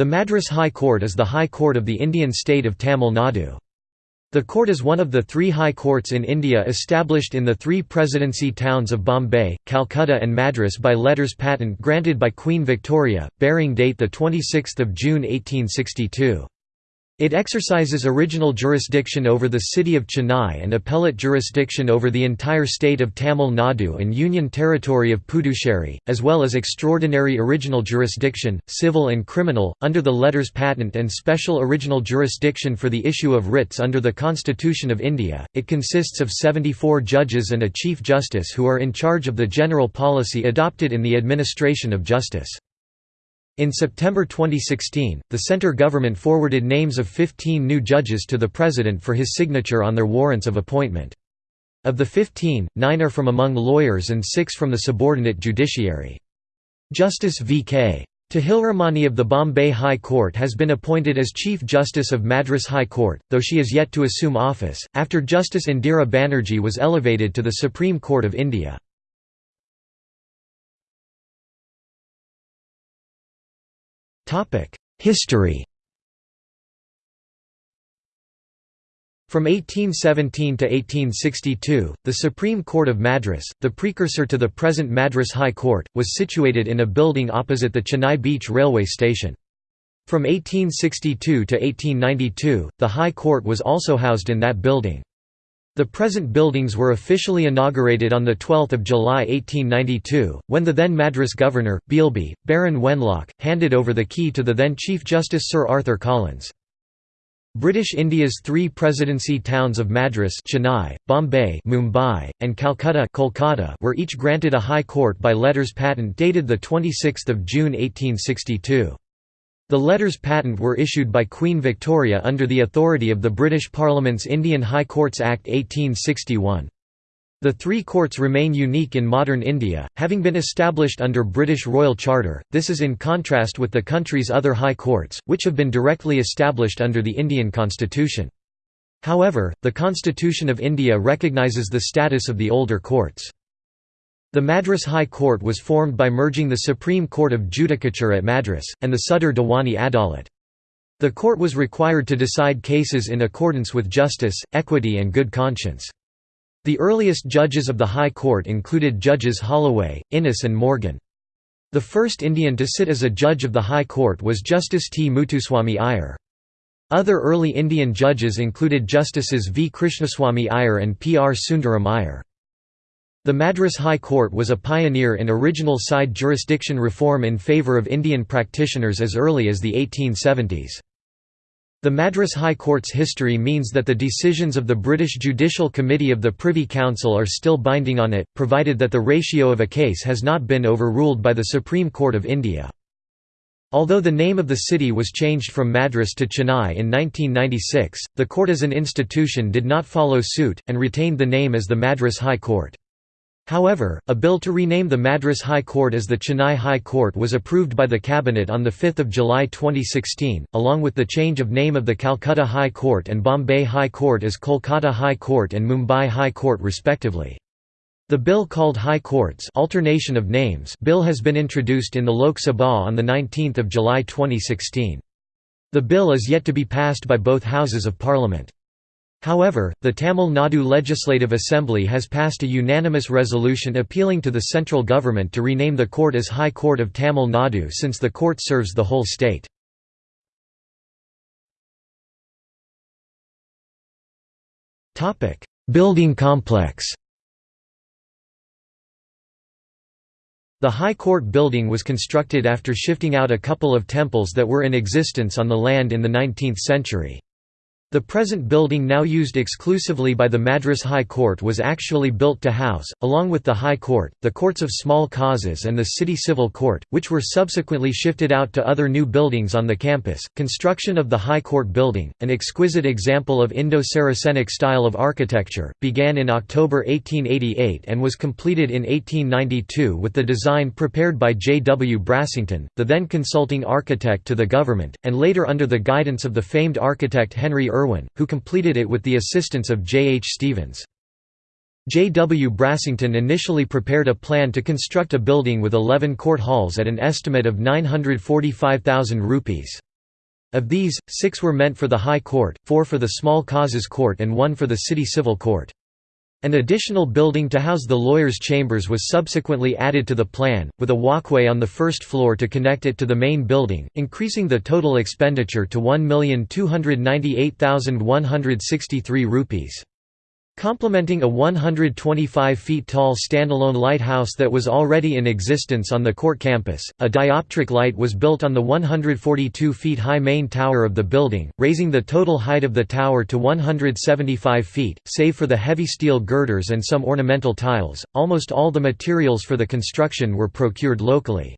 The Madras High Court is the High Court of the Indian state of Tamil Nadu. The court is one of the three high courts in India established in the three presidency towns of Bombay, Calcutta and Madras by letters patent granted by Queen Victoria, bearing date 26 June 1862. It exercises original jurisdiction over the city of Chennai and appellate jurisdiction over the entire state of Tamil Nadu and Union Territory of Puducherry, as well as extraordinary original jurisdiction, civil and criminal, under the letters patent and special original jurisdiction for the issue of writs under the Constitution of India. It consists of 74 judges and a Chief Justice who are in charge of the general policy adopted in the administration of justice. In September 2016, the centre government forwarded names of 15 new judges to the President for his signature on their warrants of appointment. Of the 15, nine are from among lawyers and six from the subordinate judiciary. Justice V.K. Tahilramani of the Bombay High Court has been appointed as Chief Justice of Madras High Court, though she is yet to assume office, after Justice Indira Banerjee was elevated to the Supreme Court of India. History From 1817 to 1862, the Supreme Court of Madras, the precursor to the present Madras High Court, was situated in a building opposite the Chennai Beach railway station. From 1862 to 1892, the High Court was also housed in that building. The present buildings were officially inaugurated on 12 July 1892, when the then Madras governor, Beilby, Baron Wenlock, handed over the key to the then Chief Justice Sir Arthur Collins. British India's three presidency towns of Madras Chennai, Bombay Mumbai, and Calcutta Kolkata were each granted a high court by letters patent dated 26 June 1862. The letters patent were issued by Queen Victoria under the authority of the British Parliament's Indian High Courts Act 1861. The three courts remain unique in modern India, having been established under British Royal Charter, this is in contrast with the country's other high courts, which have been directly established under the Indian constitution. However, the Constitution of India recognises the status of the older courts. The Madras High Court was formed by merging the Supreme Court of Judicature at Madras, and the Sadar Diwani Adalat. The court was required to decide cases in accordance with justice, equity and good conscience. The earliest judges of the High Court included Judges Holloway, Innes and Morgan. The first Indian to sit as a judge of the High Court was Justice T. Muthuswamy Iyer. Other early Indian judges included Justices V. Krishnaswamy Iyer and P. R. Sundaram Iyer. The Madras High Court was a pioneer in original side jurisdiction reform in favour of Indian practitioners as early as the 1870s. The Madras High Court's history means that the decisions of the British Judicial Committee of the Privy Council are still binding on it, provided that the ratio of a case has not been overruled by the Supreme Court of India. Although the name of the city was changed from Madras to Chennai in 1996, the court as an institution did not follow suit, and retained the name as the Madras High Court. However, a bill to rename the Madras High Court as the Chennai High Court was approved by the Cabinet on 5 July 2016, along with the change of name of the Calcutta High Court and Bombay High Court as Kolkata High Court and Mumbai High Court respectively. The bill called High Courts alternation of names bill has been introduced in the Lok Sabha on 19 July 2016. The bill is yet to be passed by both Houses of Parliament. However, the Tamil Nadu Legislative Assembly has passed a unanimous resolution appealing to the central government to rename the court as High Court of Tamil Nadu since the court serves the whole state. Building complex The High Court building was constructed after shifting out a couple of temples that were in existence on the land in the 19th century. The present building now used exclusively by the Madras High Court was actually built to house, along with the High Court, the courts of small causes and the City Civil Court, which were subsequently shifted out to other new buildings on the campus. Construction of the High Court building, an exquisite example of Indo-Saracenic style of architecture, began in October 1888 and was completed in 1892 with the design prepared by J. W. Brassington, the then consulting architect to the government, and later under the guidance of the famed architect Henry Irwin, who completed it with the assistance of J. H. Stevens. J. W. Brassington initially prepared a plan to construct a building with 11 court halls at an estimate of 945,000 rupees. Of these, six were meant for the High Court, four for the Small Causes Court and one for the City Civil Court. An additional building to house the lawyers' chambers was subsequently added to the plan, with a walkway on the first floor to connect it to the main building, increasing the total expenditure to Rs1,298,163 rupees. Complementing a 125 feet tall standalone lighthouse that was already in existence on the court campus, a dioptric light was built on the 142 feet high main tower of the building, raising the total height of the tower to 175 feet. Save for the heavy steel girders and some ornamental tiles, almost all the materials for the construction were procured locally.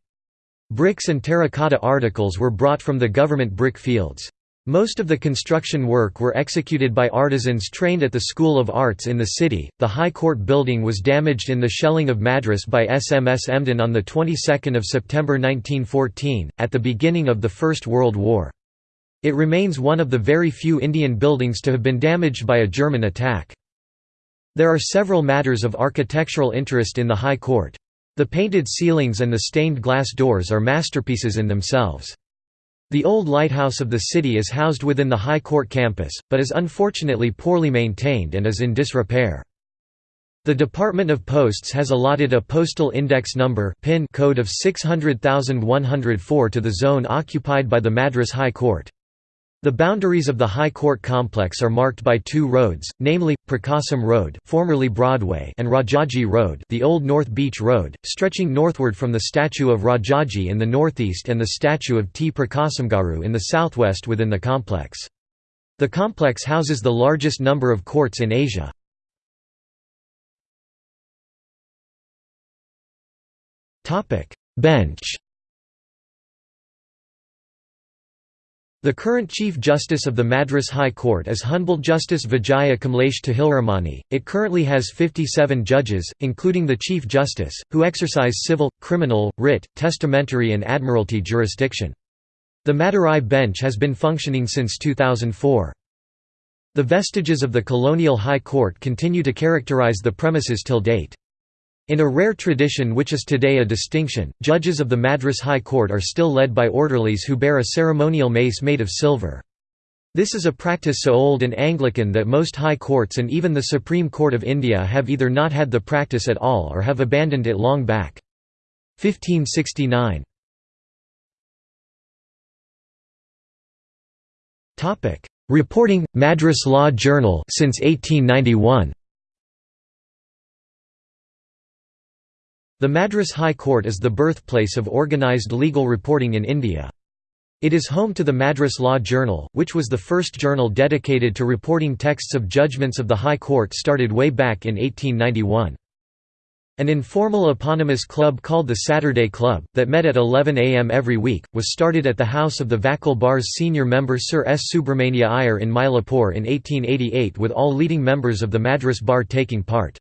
Bricks and terracotta articles were brought from the government brick fields. Most of the construction work were executed by artisans trained at the School of Arts in the city. The High Court building was damaged in the shelling of Madras by SMS Emden on the 22nd of September 1914, at the beginning of the First World War. It remains one of the very few Indian buildings to have been damaged by a German attack. There are several matters of architectural interest in the High Court. The painted ceilings and the stained glass doors are masterpieces in themselves. The old lighthouse of the city is housed within the High Court campus, but is unfortunately poorly maintained and is in disrepair. The Department of Posts has allotted a postal index number PIN code of 600104 to the zone occupied by the Madras High Court. The boundaries of the High Court complex are marked by two roads, namely, Prakasam Road formerly Broadway and Rajaji Road the old North Beach Road, stretching northward from the statue of Rajaji in the northeast and the statue of T. Prakasamgaru in the southwest within the complex. The complex houses the largest number of courts in Asia. Bench The current Chief Justice of the Madras High Court is Honorable Justice Vijaya Kamlesh Tahilramani. It currently has 57 judges, including the Chief Justice, who exercise civil, criminal, writ, testamentary and admiralty jurisdiction. The Madurai bench has been functioning since 2004. The vestiges of the colonial High Court continue to characterize the premises till date. In a rare tradition which is today a distinction, judges of the Madras High Court are still led by orderlies who bear a ceremonial mace made of silver. This is a practice so old and Anglican that most high courts and even the Supreme Court of India have either not had the practice at all or have abandoned it long back. 1569 Reporting – Madras Law Journal since 1891 The Madras High Court is the birthplace of organised legal reporting in India. It is home to the Madras Law Journal, which was the first journal dedicated to reporting texts of judgments of the High Court started way back in 1891. An informal eponymous club called the Saturday Club, that met at 11 am every week, was started at the house of the Vakil Bar's senior member Sir S. Subramania Iyer in Mylapore in 1888 with all leading members of the Madras Bar taking part.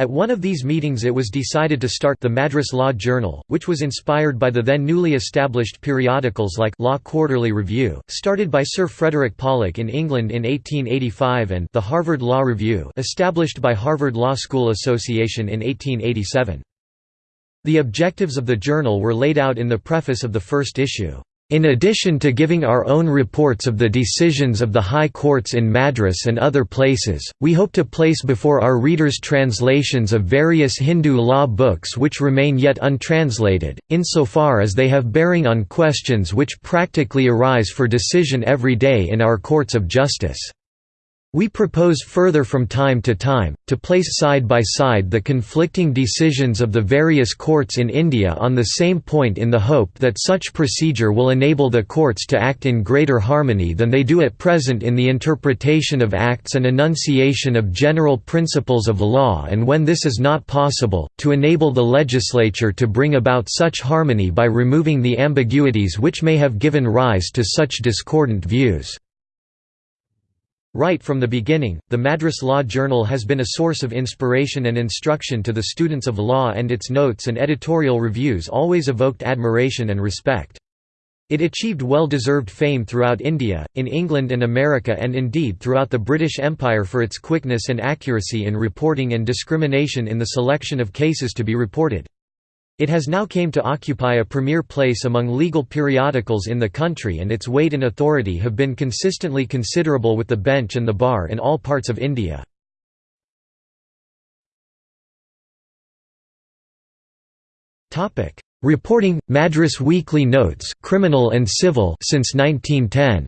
At one of these meetings it was decided to start the Madras Law Journal, which was inspired by the then newly established periodicals like Law Quarterly Review, started by Sir Frederick Pollock in England in 1885 and the Harvard Law Review, established by Harvard Law School Association in 1887. The objectives of the journal were laid out in the preface of the first issue. In addition to giving our own reports of the decisions of the high courts in Madras and other places, we hope to place before our readers translations of various Hindu law books which remain yet untranslated, insofar as they have bearing on questions which practically arise for decision every day in our courts of justice. We propose further from time to time, to place side by side the conflicting decisions of the various courts in India on the same point in the hope that such procedure will enable the courts to act in greater harmony than they do at present in the interpretation of acts and enunciation of general principles of law and when this is not possible, to enable the legislature to bring about such harmony by removing the ambiguities which may have given rise to such discordant views. Right from the beginning, the Madras Law Journal has been a source of inspiration and instruction to the students of law and its notes and editorial reviews always evoked admiration and respect. It achieved well-deserved fame throughout India, in England and America and indeed throughout the British Empire for its quickness and accuracy in reporting and discrimination in the selection of cases to be reported. It has now came to occupy a premier place among legal periodicals in the country and its weight and authority have been consistently considerable with the bench and the bar in all parts of India. Reporting Madras Weekly Notes criminal and civil since 1910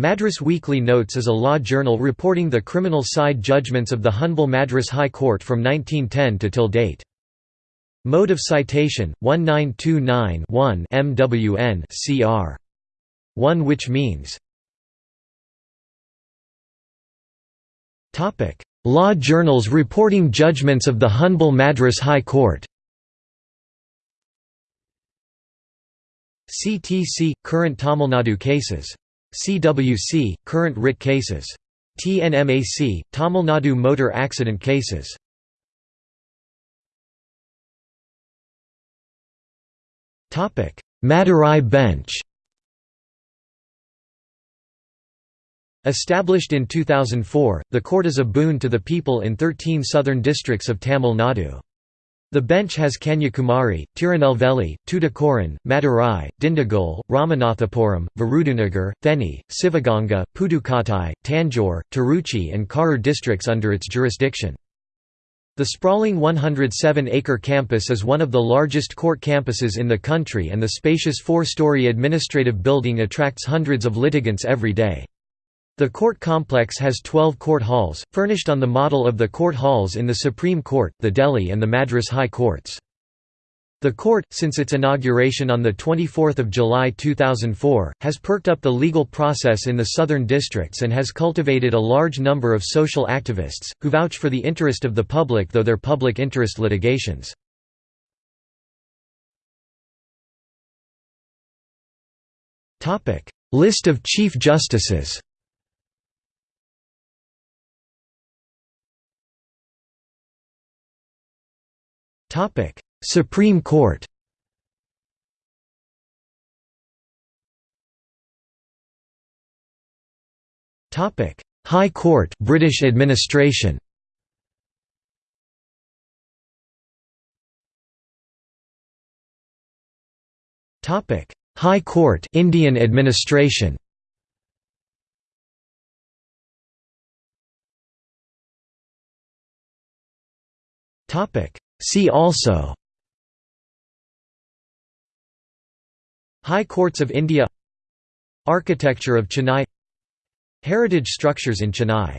Madras Weekly Notes is a law journal reporting the criminal side judgments of the Hon'ble Madras High Court from 1910 to till date. Mode of citation 1929-1 MWN CR 1 which means Topic. Law journals reporting judgments of the Hon'ble Madras High Court. CTC current Tamil Nadu cases CWC, current writ cases. TNMAC, Tamil Nadu motor accident cases. Madurai bench Established in 2004, the court is a boon to the people in 13 southern districts of Tamil Nadu. The bench has Kanyakumari, Tirunelveli, Tuticorin, Madurai, Dindigul, Ramanathapuram, Virudhunagar, Theni, Sivaganga, Pudukottai, Tanjore, Tiruchi and Karur districts under its jurisdiction. The sprawling 107-acre campus is one of the largest court campuses in the country and the spacious four-story administrative building attracts hundreds of litigants every day. The court complex has 12 court halls, furnished on the model of the court halls in the Supreme Court, the Delhi and the Madras High Courts. The court, since its inauguration on 24 July 2004, has perked up the legal process in the southern districts and has cultivated a large number of social activists, who vouch for the interest of the public though their public interest litigations. List of Chief Justices Topic: Supreme Court. Topic: High Court, British administration. Topic: High Court, Indian administration. Topic: See also High Courts of India Architecture of Chennai Heritage structures in Chennai